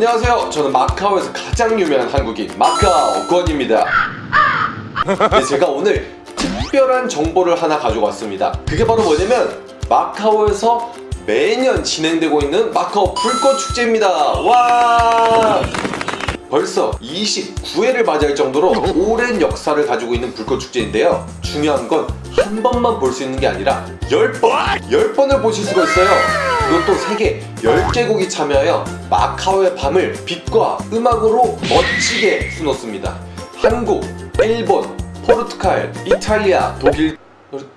안녕하세요. 저는 마카오에서 가장 유명한 한국인 마카오 권입니다. 네, 제가 오늘 특별한 정보를 하나 가지고 왔습니다. 그게 바로 뭐냐면 마카오에서 매년 진행되고 있는 마카오 불꽃 축제입니다. 와! 벌써 29회를 맞이할 정도로 오랜 역사를 가지고 있는 불꽃 축제인데요. 중요한 건 한 번만 볼 수 있는 게 아니라 10번! 10번을 보실 수가 있어요. 그것도 세계 10개국이 참여하여 마카오의 밤을 빛과 음악으로 멋지게 수놓습니다. 한국, 일본, 포르투갈, 이탈리아, 독일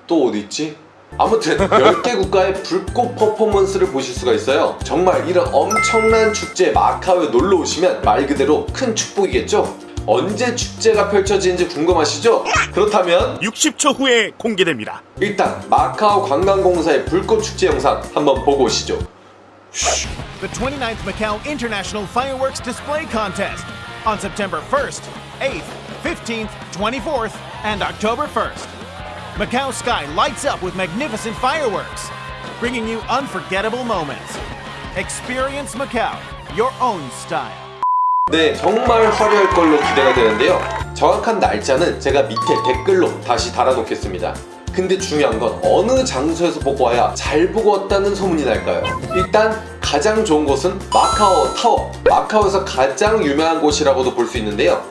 또 어디 있지? 아무튼 10개 국가의 불꽃 퍼포먼스를 보실 수가 있어요 정말 이런 엄청난 축제 마카오에 놀러 오시면 말 그대로 큰 축복이겠죠? 언제 축제가 펼쳐지는지 궁금하시죠? 그렇다면 60초 후에 공개됩니다. 일단 마카오 관광공사의 불꽃 축제 영상 한번 보고 오시죠 the 29th Macau International Fireworks Display Contest on September 1st, 8th, 15th, 24th, and October 1st. Macau sky lights up with magnificent fireworks, bringing you unforgettable moments. Experience Macau, your own style. 네, 정말 화려할 걸로 기대가 되는데요. 정확한 날짜는 제가 밑에 댓글로 다시 달아놓겠습니다. 근데 중요한 건 어느 장소에서 보고 와야 잘 보고 왔다는 소문이 날까요? 일단 가장 좋은 곳은 마카오 타워. 마카오에서 가장 유명한 곳이라고도 볼 수 있는데요.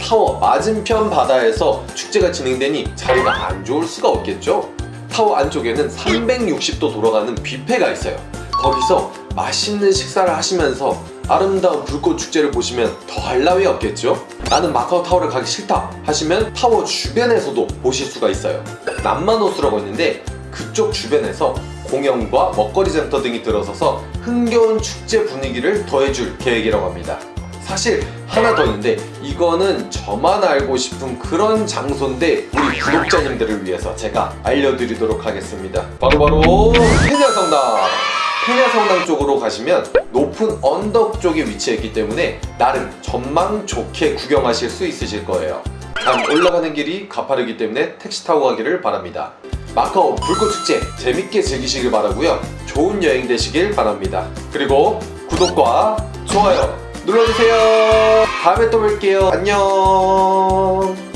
타워 맞은편 바다에서 축제가 진행되니 자리가 안 좋을 수가 없겠죠? 타워 안쪽에는 360도 돌아가는 뷔페가 있어요. 거기서 맛있는 식사를 하시면서 아름다운 불꽃 축제를 보시면 더할 나위 없겠죠? 나는 마카오 타워를 가기 싫다 하시면 타워 주변에서도 보실 수가 있어요. 남만호수라고 있는데 그쪽 주변에서 공연과 먹거리 센터 등이 들어서서 흥겨운 축제 분위기를 더해줄 계획이라고 합니다. 사실 하나 더 있는데 이거는 저만 알고 싶은 그런 장소인데 우리 구독자님들을 위해서 제가 알려드리도록 하겠습니다. 바로바로 페냐성당! 페냐성당 쪽으로 가시면 높은 언덕 쪽에 위치해 있기 때문에 나름 전망 좋게 구경하실 수 있으실 거예요. 단 올라가는 길이 가파르기 때문에 택시 타고 가기를 바랍니다. 마카오 불꽃축제 재밌게 즐기시길 바라고요. 좋은 여행 되시길 바랍니다. 그리고 구독과 좋아요 눌러주세요. 다음에 또 뵐게요. 안녕.